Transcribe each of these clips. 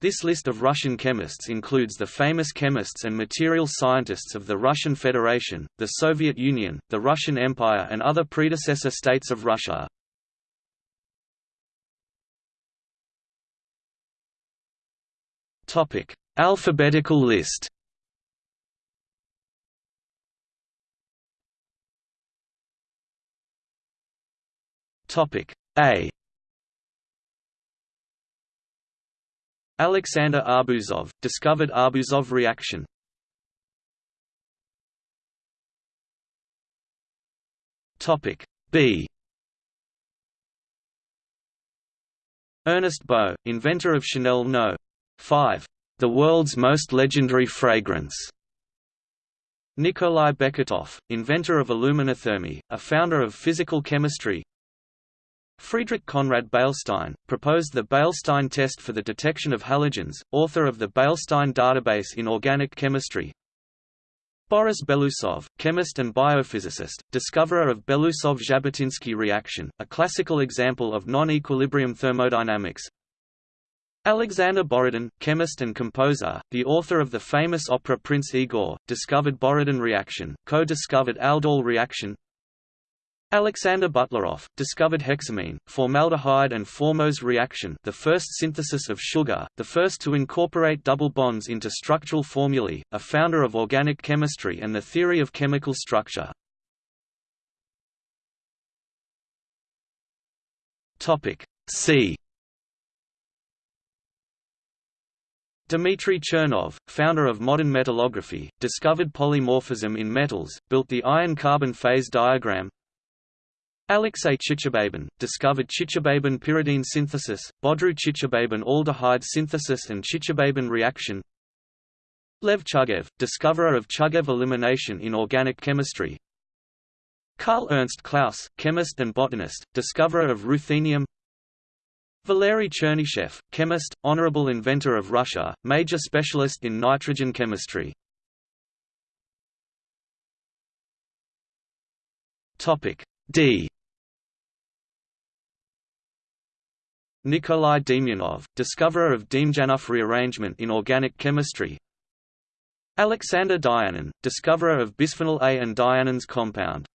This list of Russian chemists includes the famous chemists and material scientists of the Russian Federation, the Soviet Union, the Russian Empire and other predecessor states of Russia. Alphabetical list A Alexander Arbuzov, discovered Arbuzov reaction. Topic B. Ernest Beaux, inventor of Chanel No. 5, the world's most legendary fragrance. Nikolai Beketov, inventor of aluminothermy, a founder of physical chemistry, Friedrich Conrad Beilstein, proposed the Beilstein test for the detection of halogens, author of the Beilstein database in organic chemistry. Boris Belousov, chemist and biophysicist, discoverer of Belousov-Zhabotinsky reaction, a classical example of non-equilibrium thermodynamics. Alexander Borodin, chemist and composer, the author of the famous opera Prince Igor, discovered Borodin reaction, co-discovered aldol reaction. Alexander Butlerov, discovered hexamine, formaldehyde and formose reaction the first synthesis of sugar, the first to incorporate double bonds into structural formulae, a founder of organic chemistry and the theory of chemical structure. C Dmitry Chernov, founder of modern metallography, discovered polymorphism in metals, built the iron-carbon phase diagram, Alexey Chichibabin, discovered Chichibabin pyridine synthesis, Bodroux Chichibabin aldehyde synthesis and Chichibabin reaction. Lev Chugaev, discoverer of Chugaev elimination in organic chemistry. Karl Ernst Claus, chemist and botanist, discoverer of ruthenium. Valery Chernyshev, chemist, honorable inventor of Russia, major specialist in nitrogen chemistry. D Nikolai Demyanov, discoverer of Demjanov rearrangement in organic chemistry. Alexander Dianin, discoverer of bisphenol A and Dianin's compound.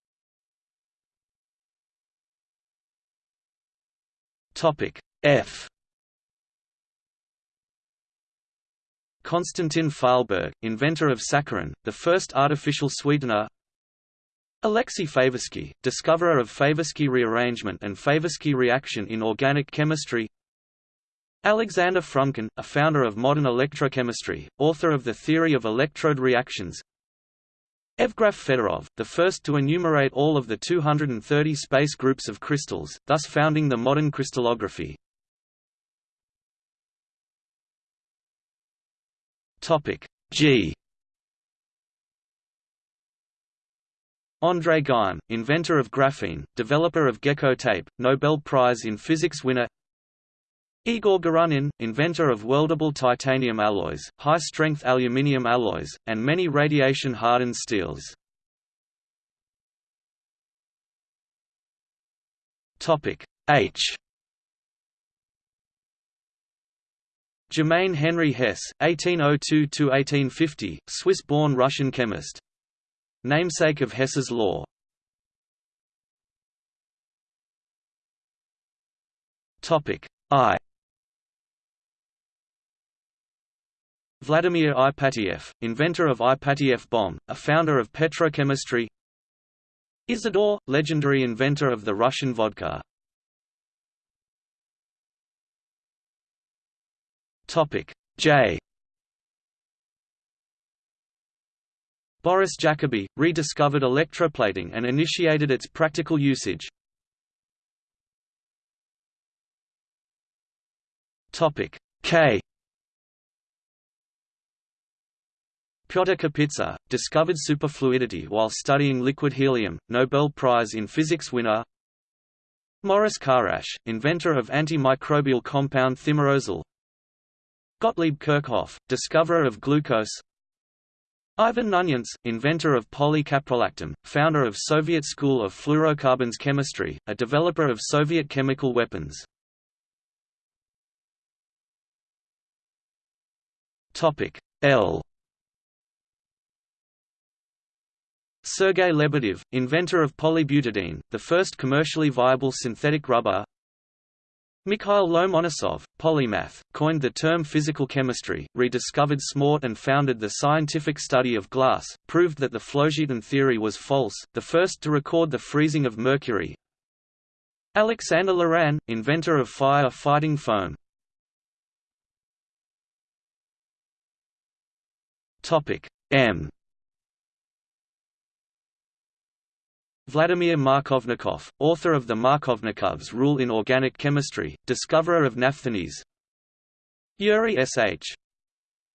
F. Konstantin Fahlberg, inventor of saccharin, the first artificial sweetener Alexei Favorsky, discoverer of Favorsky rearrangement and Favorsky reaction in organic chemistry Alexander Frumkin, a founder of modern electrochemistry, author of the theory of electrode reactions Evgraf Fedorov, the first to enumerate all of the 230 space groups of crystals, thus founding the modern crystallography. G André Geim, inventor of graphene, developer of gecko tape, Nobel Prize in Physics winner. Igor Gorynin, inventor of weldable titanium alloys, high-strength aluminium alloys, and many radiation-hardened steels. H. Germain Henry Hess, 1802–1850, Swiss-born Russian chemist namesake of Hess's law. Topic I. Vladimir Ipatiev, inventor of Ipatiev bomb, a founder of petrochemistry. Isidore, legendary inventor of the Russian vodka. Topic J. Boris Jacobi, rediscovered electroplating and initiated its practical usage. K Pyotr Kapitsa, discovered superfluidity while studying liquid helium, Nobel Prize in Physics winner Maurice Kharasch, inventor of antimicrobial compound thimerosal Gottlieb Kirchhoff, discoverer of glucose Ivan Knunyants, inventor of polycaprolactam, founder of Soviet School of Fluorocarbons Chemistry, a developer of Soviet chemical weapons. L. Sergei Lebedev, inventor of polybutadiene, the first commercially viable synthetic rubber. Mikhail Lomonosov, polymath, coined the term physical chemistry, rediscovered smalt and founded the scientific study of glass, proved that the phlogiston theory was false, the first to record the freezing of mercury. Alexander Loran, inventor of fire-fighting foam. M Vladimir Markovnikov, author of the Markovnikov's rule in organic chemistry, discoverer of naphthalene. Yuri S.H.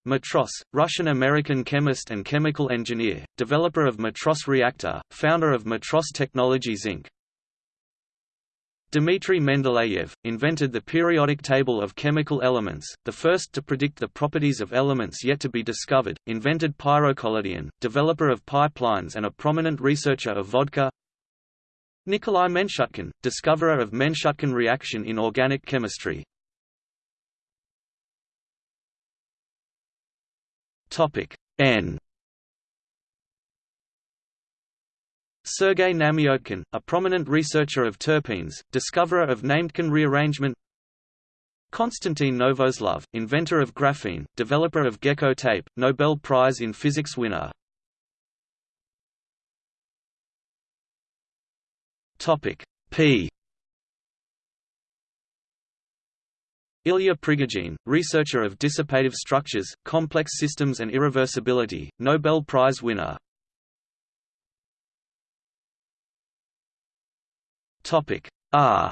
Matros, Russian-American chemist and chemical engineer, developer of Matros reactor, founder of Matros Technologies Inc. Dmitry Mendeleev, invented the periodic table of chemical elements, the first to predict the properties of elements yet to be discovered, invented pyrocollodion, developer of pipelines and a prominent researcher of vodka Nikolai Menshutkin, discoverer of Menshutkin reaction in organic chemistry. Topic N. Sergei Namiotkin, a prominent researcher of terpenes, discoverer of Nametkin rearrangement. Konstantin Novoselov, inventor of graphene, developer of gecko tape, Nobel Prize in Physics winner. Topic P. Ilya Prigogine, researcher of dissipative structures, complex systems and irreversibility, Nobel Prize winner. Topic R.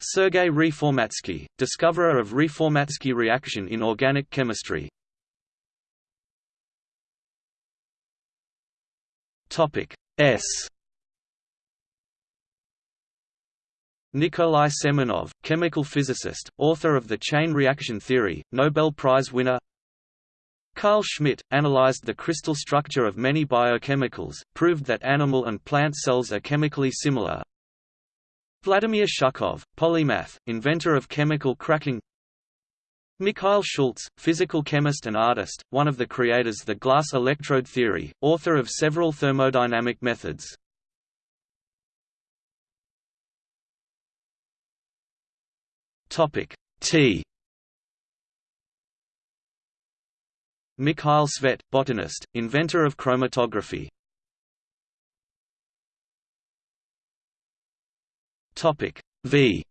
Sergei Reformatsky, discoverer of Reformatsky reaction in organic chemistry, Topic S. Nikolai Semenov, chemical physicist, author of the chain reaction theory, Nobel Prize winner. Carl Schmidt, analyzed the crystal structure of many biochemicals, proved that animal and plant cells are chemically similar. Vladimir Shukhov, polymath, inventor of chemical cracking Mikhail Schultz, physical chemist and artist, one of the creators of the glass electrode theory, author of several thermodynamic methods. Topic T. Mikhail Tsvet, botanist, inventor of chromatography. Topic V.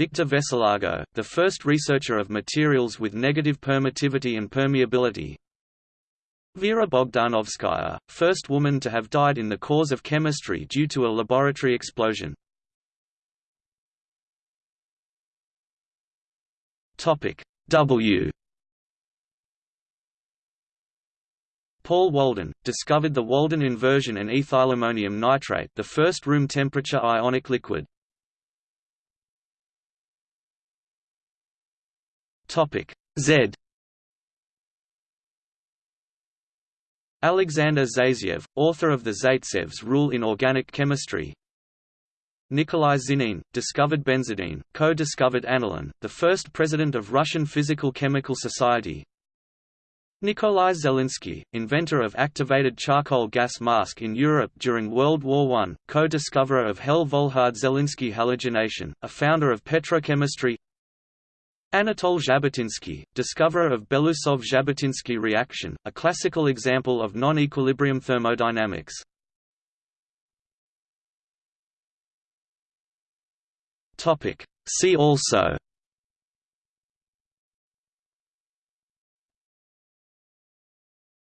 Victor Veselago, the first researcher of materials with negative permittivity and permeability. Vera Bogdanovskaya, first woman to have died in the cause of chemistry due to a laboratory explosion. Topic W. Paul Walden, discovered the Walden inversion and ethylammonium nitrate the first room temperature ionic liquid. Topic Z. Alexander Zaitsev, author of the Zaitsev's rule in organic chemistry. Nikolai Zinin, discovered benzidine, co-discovered aniline, the first president of Russian Physical-Chemical Society. Nikolai Zelinsky, inventor of activated charcoal gas mask in Europe during World War I, co-discoverer of Hell-Volhard-Zelinsky halogenation, a founder of petrochemistry Anatol Zhabotinsky, discoverer of Belousov–Zhabotinsky reaction, a classical example of non-equilibrium thermodynamics. See also